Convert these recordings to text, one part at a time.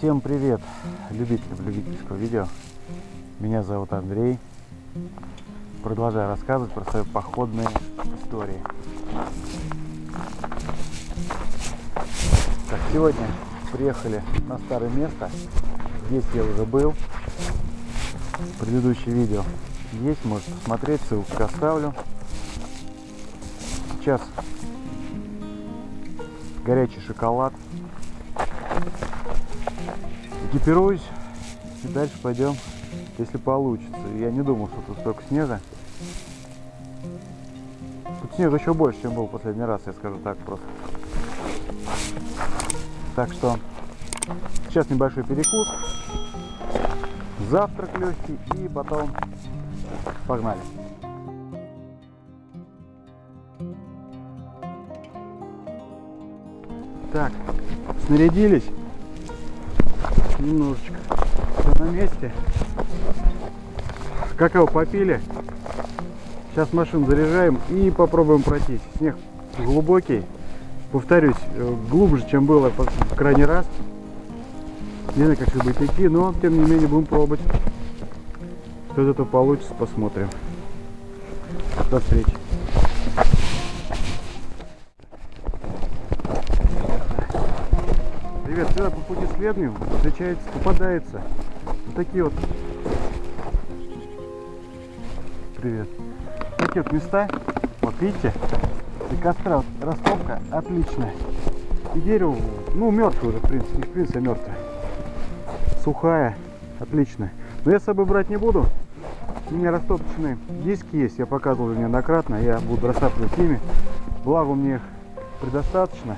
Всем привет, любителям любительского видео. Меня зовут Андрей. Продолжаю рассказывать про свои походные истории. Так, сегодня приехали на старое место. Здесь я уже был. Предыдущее видео есть, можете посмотреть, ссылку оставлю. Сейчас горячий шоколад. Экипируюсь и дальше пойдем, если получится. Я не думал, что тут столько снега. Тут снег еще больше, чем был в последний раз, я скажу так просто. Так что сейчас небольшой перекус, завтрак легкий и потом погнали. Так, снарядились. Немножечко. Все на месте. Какао попили. Сейчас машину заряжаем и попробуем пройтись. Снег глубокий. Повторюсь, э, глубже, чем было в крайний раз. Не знаю, как это будет идти, но тем не менее будем пробовать. Что из этого получится, посмотрим. До встречи. По пути следным встречается, попадается. Вот такие вот. Привет. Такие вот места. Вот видите? И костра вот, отличная. И дерево ну мертвое в принципе не в принципе мертвое сухая отличная. Но я с собой брать не буду. У меня растопочные диски есть я показывал неоднократно я буду растапливать ими. Благо мне их предостаточно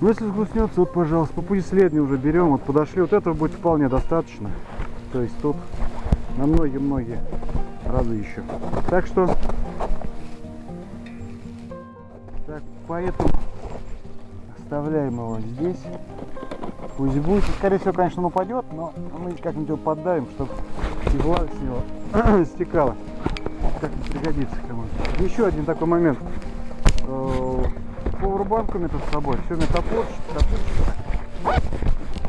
ну, если сгустнется, вот, пожалуйста, по пути следний уже берем, вот подошли, вот этого будет вполне достаточно. То есть тут на многие-многие разы еще. Так что, так, поэтому оставляем его здесь. Пусть будет, скорее всего, конечно, он упадет, но мы как-нибудь его поддаем, чтобы и влага с него стекала. Как пригодится кому-то. Еще один такой момент пауэрбанку метод с собой. Все.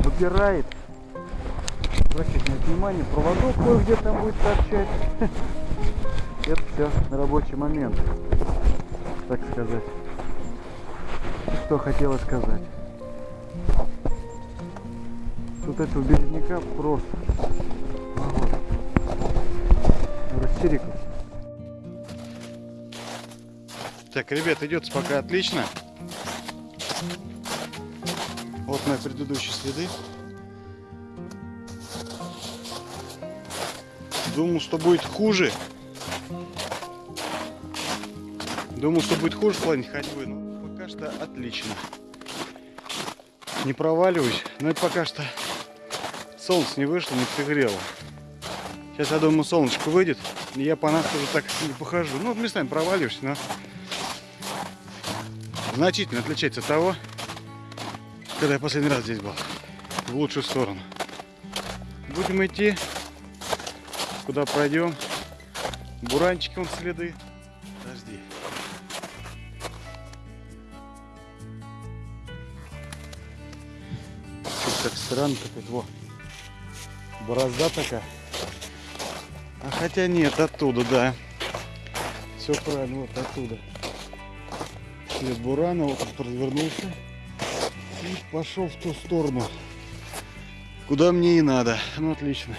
Выпирает. Обращайте на внимание, проводок кое-где там будет торчать. Это все на рабочий момент, так сказать. Что хотела сказать. Тут этого березняка просто. А вот. Растерикался. Так, ребят, идет пока отлично. Вот мои предыдущие следы. Думал, что будет хуже. Думал, что будет хуже в плане ходьбы, но пока что отлично. Не проваливаюсь, но это пока что солнце не вышло, не пригрело. Сейчас, я думаю, солнышко выйдет, и я по нас уже так не похожу. Ну, местами проваливаюсь, но значительно отличается от того, когда я последний раз здесь был. В лучшую сторону. Будем идти, куда пройдем. Буранчики вон следы. Подожди. Так странно какой-то. Во. Борозда такая. А хотя нет, оттуда, да. Все правильно, вот оттуда след бурана, вот он развернулся и пошел в ту сторону, куда мне и надо. Ну, отлично.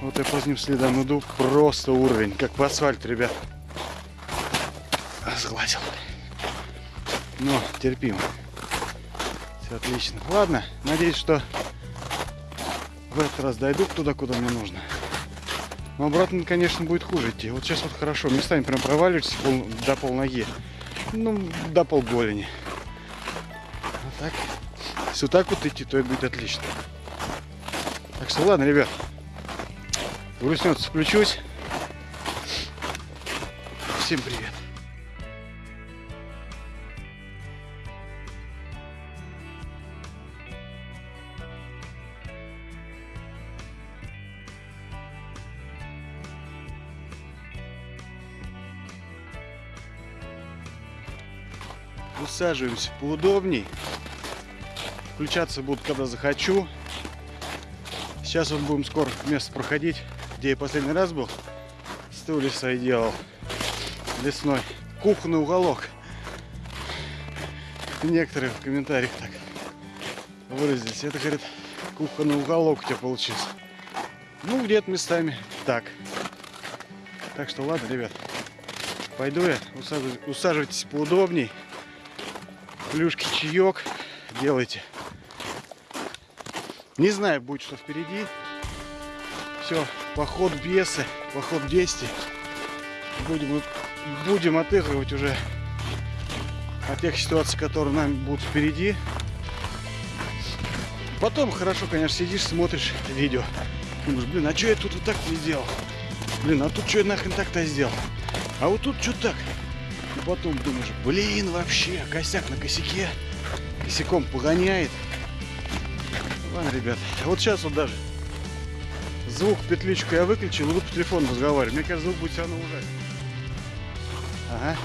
Вот я по ним следам иду, просто уровень, как по асфальту, ребят. Сглазил. Но терпимо. Все отлично. Ладно, надеюсь, что в этот раз дойду туда, куда мне нужно. Но обратно, конечно, будет хуже идти. Вот сейчас вот хорошо, местами прям проваливаешься пол, до пол ноги ну, до полголени. Вот так. Если вот так вот идти, то это будет отлично. Так что ладно, ребят. Грустнется, включусь. Всем привет. Усаживаемся поудобней. Включаться буду, когда захочу. Сейчас вот будем скоро место проходить, где я последний раз был. Стулья свои делал. Лесной. Кухонный уголок. Некоторые в комментариях так выразились. Это, говорит, кухонный уголок у тебя получился. Ну, где-то местами так. Так что ладно, ребят. Пойду я. Усаживайтесь поудобней. Плюшки, чаек делайте. Не знаю, будет что впереди. Все, поход бесы, поход действий. Будем, будем отыгрывать уже от тех ситуаций, которые нам будут впереди. Потом хорошо, конечно, сидишь, смотришь видео. Думаешь, блин, а что я тут вот так не сделал? Блин, а тут что я нахрен так-то сделал? А вот тут что так? И потом думаешь, блин, вообще, косяк на косяке. Косяком погоняет. Ладно, ребят, вот сейчас вот даже звук петличку я выключил, и буду по телефону разговаривать. Мне кажется, звук будет все равно ужасен. Ага.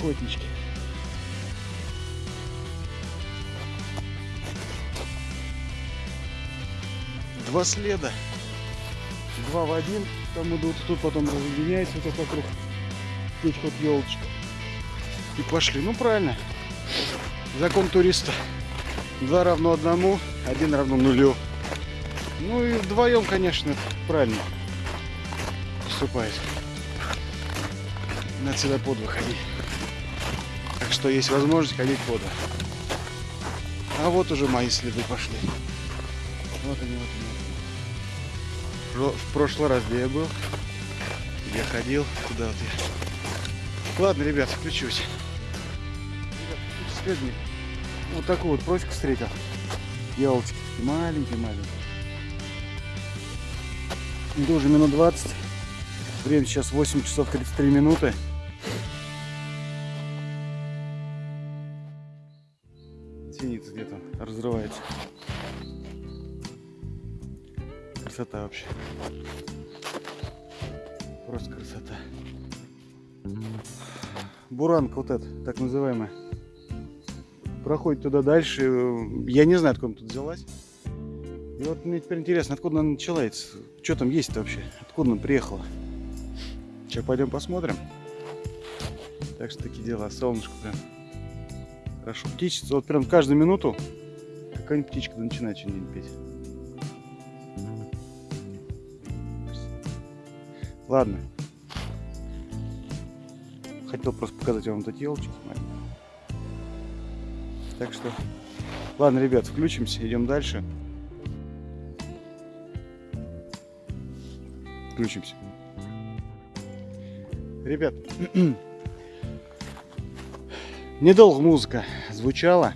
Котнички. Два следа. Два в один. Там идут, тут потом разъединяется вот вокруг. Тут вот елочка. И пошли. Ну правильно. Закон туриста. Два равно одному, один равно нулю. Ну и вдвоем, конечно, правильно поступает. Надо всегда под выходить. Так что есть возможность ходить под. А вот уже мои следы пошли. Вот они, вот они. В прошлый раз, где я был, я ходил, куда вот я. Ладно, ребят, включусь. Ребят, включусь Вот такую вот просеку встретил. Елочки маленькие-маленькие. Иду уже минут 20. Время сейчас 8 часов 33 минуты. Синица где-то разрывается. Красота вообще. Просто красота. Буранка вот эта, так называемая. Проходит туда дальше. Я не знаю, откуда тут взялась. И вот мне теперь интересно, откуда она началась. Что там есть вообще? Откуда она приехала? Сейчас пойдем посмотрим. Так что такие дела. Солнышко прям. Хорошо. Птичка. Вот прям каждую минуту какая-нибудь птичка начинает что-нибудь петь. Ладно. Хотел просто показать вам тут елочки. Так что, ладно, ребят, включимся, идем дальше. Включимся. Ребят, недолго музыка звучала.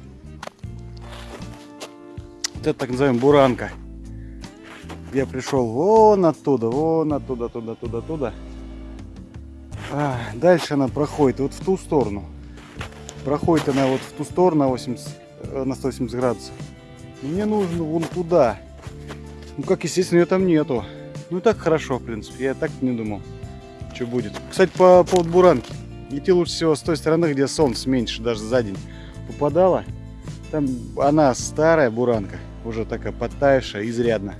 Вот это так называем буранка я пришел вон оттуда, вон оттуда, туда, туда, туда. А, дальше она проходит вот в ту сторону. Проходит она вот в ту сторону на, 80, э, на 180 градусов. Мне нужно вон туда. Ну, как естественно, ее там нету. Ну, и так хорошо, в принципе. Я так не думал, что будет. Кстати, по поводу буранки. Идти лучше всего с той стороны, где солнце меньше, даже за день попадало. Там она старая буранка, уже такая подтаявшая, изрядно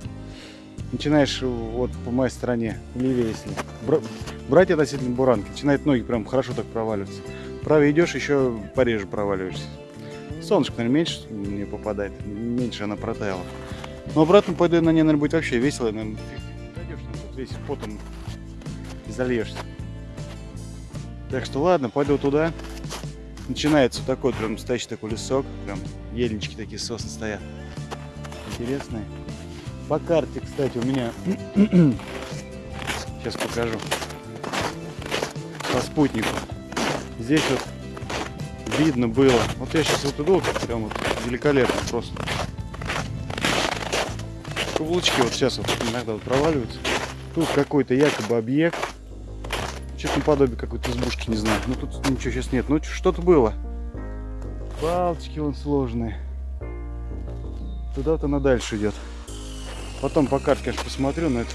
начинаешь вот по моей стороне, левее если, брать относительно буранки, начинает ноги прям хорошо так проваливаться. Правее идешь, еще пореже проваливаешься. Солнышко, наверное, меньше не попадает, меньше она протаяла. Но обратно пойду на ней, наверное, будет вообще весело, наверное, дойдешь, наверное, весь потом и зальешься. Так что ладно, пойду туда. Начинается такой прям настоящий такой лесок, прям ельнички такие сосны стоят. Интересные. По карте, кстати, у меня... Сейчас покажу. По спутнику. Здесь вот видно было. Вот я сейчас вот иду, прям вот великолепно просто. Каблучки вот сейчас вот иногда вот проваливаются. Тут какой-то якобы объект. Что-то наподобие какой-то избушки, не знаю. Ну тут ничего сейчас нет. Ну что-то было. Палочки вон сложные. Туда-то она дальше идет. Потом по карте, конечно, посмотрю, но это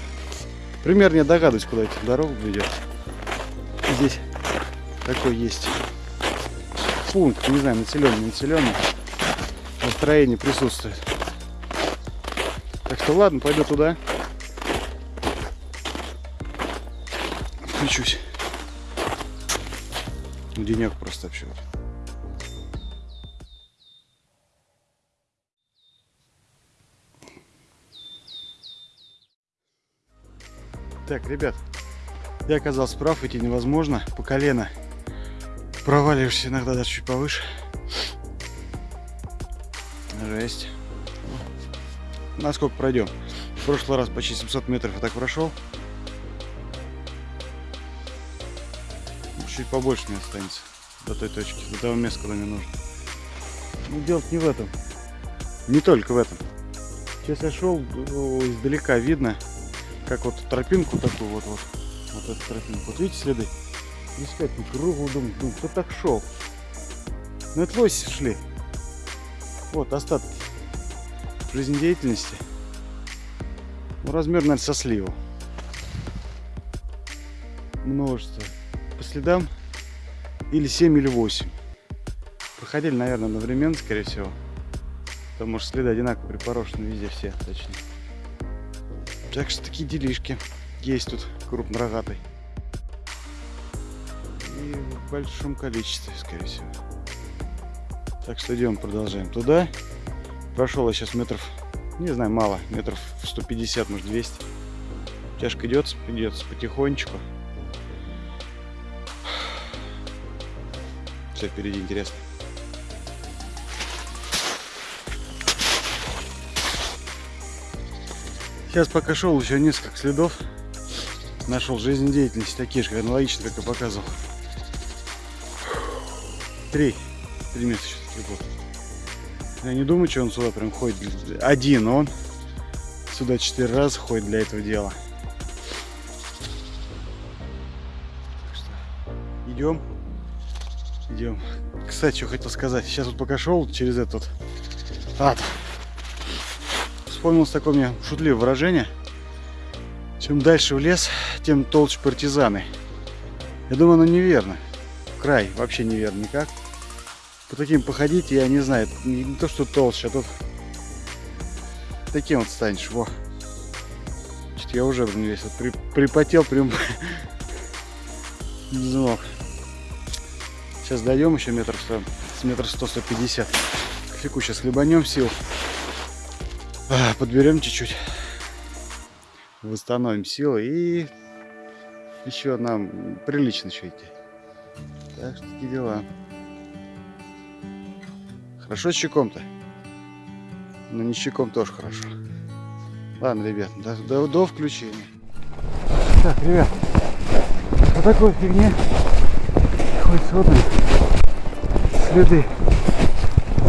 примерно я догадываюсь, куда эта дорога ведет. Здесь такой есть пункт, не знаю, населенный, не населенный. Настроение присутствует. Так что ладно, пойду туда. Включусь. Денек просто вообще. Так, ребят, я оказался прав, идти невозможно. По колено проваливаешься иногда даже чуть повыше. Жесть. Насколько пройдем? В прошлый раз почти 700 метров я так прошел. Чуть побольше мне останется до той точки, до того места, куда мне нужно. Ну, дело не в этом. Не только в этом. Сейчас я шел, издалека видно, как вот тропинку такую вот, вот, вот эту тропинку. Вот видите следы? Кругу, думаю, думаю, кто так шел? Ну это лоси шли. Вот остатки жизнедеятельности. Ну, размер, наверное, со сливу. Множество. По следам или 7, или 8. Проходили, наверное, одновременно, скорее всего. Потому что следы одинаково припорошены везде все, точнее. Так что такие делишки есть тут крупнорогатый. И в большом количестве, скорее всего. Так что идем, продолжаем туда. Прошел я сейчас метров, не знаю, мало, метров 150, может 200. Тяжко идет, идет потихонечку. Все впереди интересно. Сейчас пока шел еще несколько следов. Нашел жизнедеятельность такие же, аналогично, как и показывал. Три. Три места сейчас следов. Я не думаю, что он сюда прям ходит. Один он. Сюда четыре раза ходит для этого дела. Так что идем. Идем. Кстати, что хотел сказать. Сейчас вот пока шел через этот ад вспомнилось такое мне шутливое выражение. Чем дальше в лес, тем толще партизаны. Я думаю, оно неверно. Край вообще неверно никак. По таким походить, я не знаю, не то что толще, а тут таким вот станешь. Во. Чуть я уже блин, весь вот при, припотел, прям не знал. Сейчас дойдем еще метров с метров 100-150. Кофейку сейчас хлебанем сил. Подберем чуть-чуть. Восстановим силы и еще нам прилично еще идти. Так что такие дела. Хорошо с щеком-то? Но не с щеком тоже хорошо. Ладно, ребят, до, до, до включения. Так, ребят, по такой фигне хоть сводные следы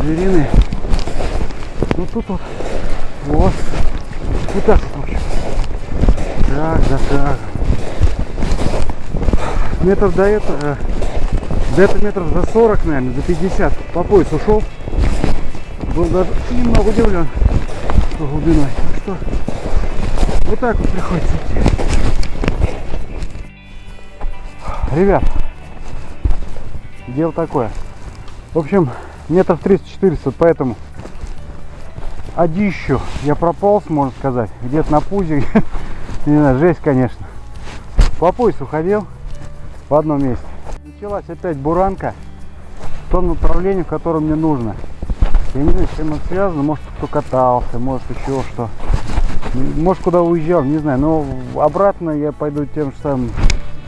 зверины. Ну тут вот вот. Вот так вот, в общем. Так, да, так. Метров до этого, э, до этого метров за 40, наверное, за 50 по пояс ушел. Был даже немного удивлен глубиной. Так что вот так вот приходится идти. Ребят, дело такое. В общем, метров 300-400, вот поэтому одищу я прополз, можно сказать, где-то на пузе, не знаю, жесть, конечно. По поясу ходил в одном месте. Началась опять буранка в том направлении, в котором мне нужно. Я не знаю, с чем это связано, может кто катался, может еще что. Может куда уезжал, не знаю, но обратно я пойду тем же самым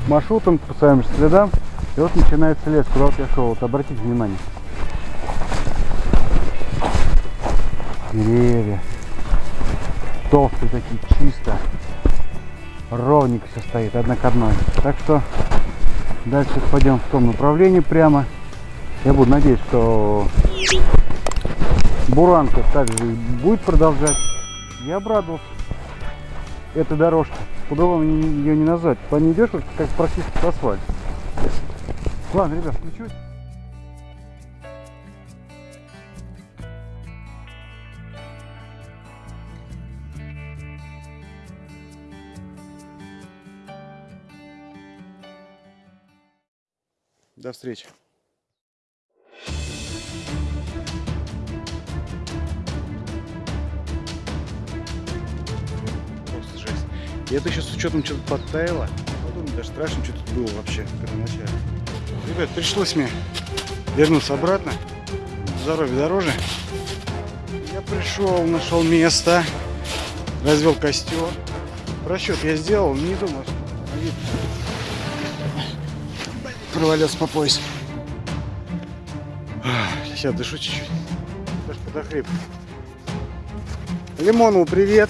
маршрутом, по своим же следам. И вот начинается лес, куда вот я шел. Вот обратите внимание. деревья. Толстые такие, чисто. Ровненько все стоит, одна к одной. Так что дальше пойдем в том направлении прямо. Я буду надеяться, что Буранка также будет продолжать. Я обрадовался этой дорожке. По-другому ее не назвать. По ней идешь, как практически асфальт. Ладно, ребят, включусь. До встречи. И это еще с учетом что-то подтаяло. Потом даже страшно, что тут было вообще первоначально. Ребят, пришлось мне вернуться обратно. Здоровье дороже. Я пришел, нашел место, развел костер. Расчет я сделал, не думал, что провалился по пояс. Сейчас дышу чуть-чуть. Даже подохрип. Лимонову привет.